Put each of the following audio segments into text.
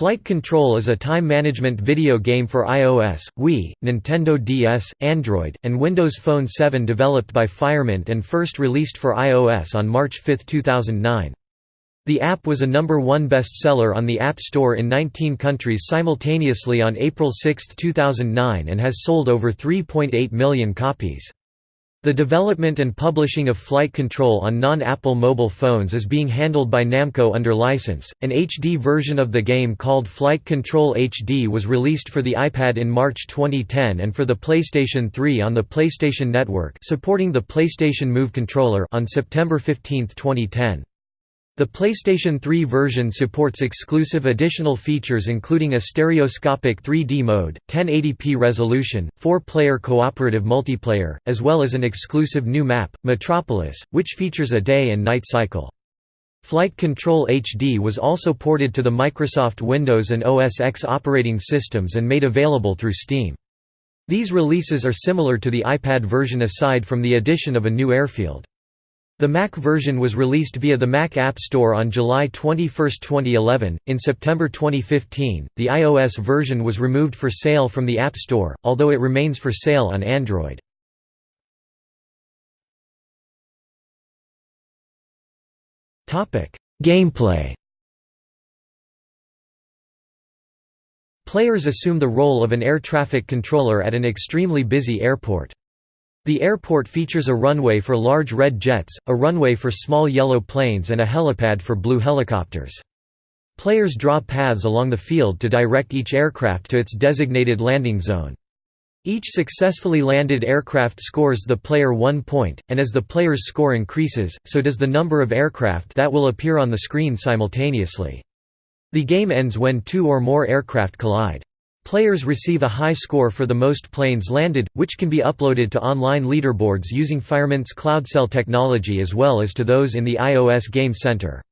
Flight Control is a time management video game for iOS, Wii, Nintendo DS, Android, and Windows Phone 7 developed by Firemint and first released for iOS on March 5, 2009. The app was a number one bestseller on the App Store in 19 countries simultaneously on April 6, 2009 and has sold over 3.8 million copies. The development and publishing of flight control on non-Apple mobile phones is being handled by Namco under license. An HD version of the game called Flight Control HD was released for the iPad in March 2010 and for the PlayStation 3 on the PlayStation Network, supporting the PlayStation Move controller on September 15, 2010. The PlayStation 3 version supports exclusive additional features including a stereoscopic 3D mode, 1080p resolution, four-player cooperative multiplayer, as well as an exclusive new map, Metropolis, which features a day and night cycle. Flight Control HD was also ported to the Microsoft Windows and OS X operating systems and made available through Steam. These releases are similar to the iPad version aside from the addition of a new airfield. The Mac version was released via the Mac App Store on July 21, 2011. In September 2015, the iOS version was removed for sale from the App Store, although it remains for sale on Android. Topic: Gameplay. Players assume the role of an air traffic controller at an extremely busy airport. The airport features a runway for large red jets, a runway for small yellow planes and a helipad for blue helicopters. Players draw paths along the field to direct each aircraft to its designated landing zone. Each successfully landed aircraft scores the player one point, and as the player's score increases, so does the number of aircraft that will appear on the screen simultaneously. The game ends when two or more aircraft collide. Players receive a high score for the most planes landed, which can be uploaded to online leaderboards using Firemint's CloudCell technology as well as to those in the iOS Game Center.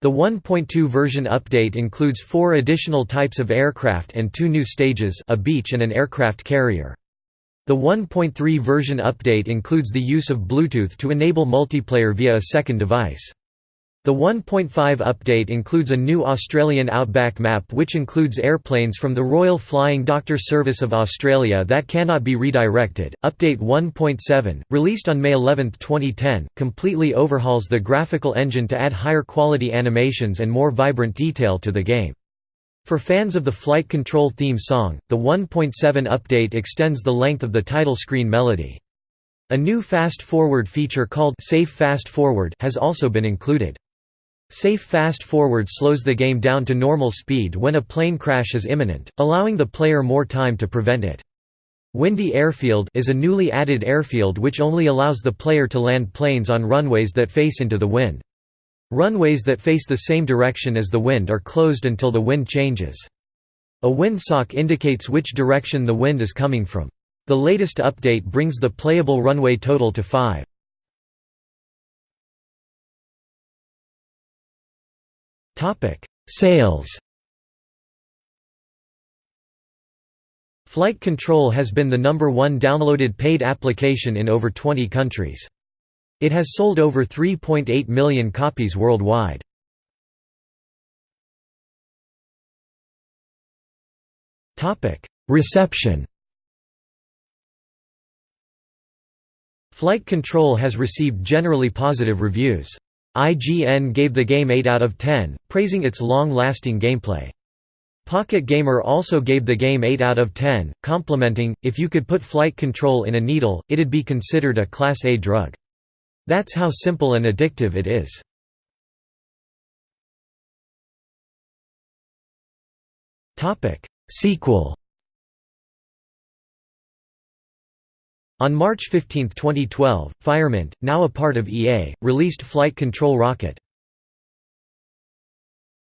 The 1.2 version update includes four additional types of aircraft and two new stages a beach and an aircraft carrier. The 1.3 version update includes the use of Bluetooth to enable multiplayer via a second device. The 1.5 update includes a new Australian Outback map which includes airplanes from the Royal Flying Doctor Service of Australia that cannot be redirected. Update 1.7, released on May 11, 2010, completely overhauls the graphical engine to add higher quality animations and more vibrant detail to the game. For fans of the Flight Control theme song, the 1.7 update extends the length of the title screen melody. A new fast forward feature called Safe Fast Forward has also been included. Safe fast forward slows the game down to normal speed when a plane crash is imminent, allowing the player more time to prevent it. Windy Airfield is a newly added airfield which only allows the player to land planes on runways that face into the wind. Runways that face the same direction as the wind are closed until the wind changes. A windsock indicates which direction the wind is coming from. The latest update brings the playable runway total to 5. Topic: Sales. Flight Control has been the number one downloaded paid application in over 20 countries. It has sold over 3.8 million copies worldwide. Reception Flight Control has received generally positive reviews. IGN gave the game 8 out of 10, praising its long-lasting gameplay. Pocket Gamer also gave the game 8 out of 10, complimenting, if you could put flight control in a needle, it'd be considered a Class A drug. That's how simple and addictive it is. Sequel On March 15, 2012, Firemint, now a part of EA, released Flight Control Rocket.